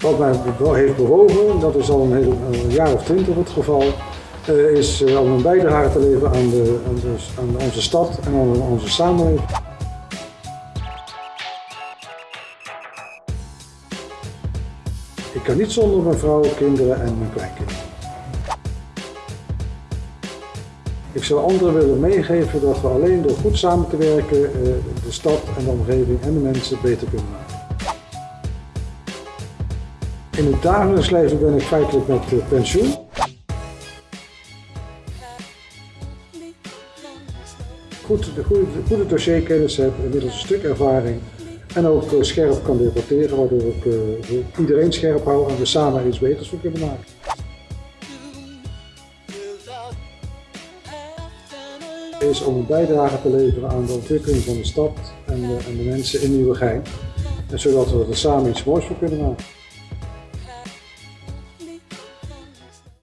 Wat mij be- heeft bewogen, dat is al een, een jaar of twintig het geval, eh, is eh, om een bijdrage te leveren aan, de, aan, aan onze stad en aan onze samenleving. Ik kan niet zonder mijn vrouw, kinderen en mijn kleinkinderen. Ik zou anderen willen meegeven dat we alleen door goed samen te werken eh, de stad en de omgeving en de mensen beter kunnen maken. In het dagelijks leven ben ik feitelijk met eh, pensioen. Goed, de goede, goede dossierkennis heb, inmiddels een stuk ervaring en ook eh, scherp kan debatteren, waardoor ik eh, iedereen scherp hou en we samen iets beters voor kunnen maken. is om een bijdrage te leveren aan de ontwikkeling van de stad en de, en de mensen in Nieuwegein. En zodat we er samen iets moois voor kunnen maken.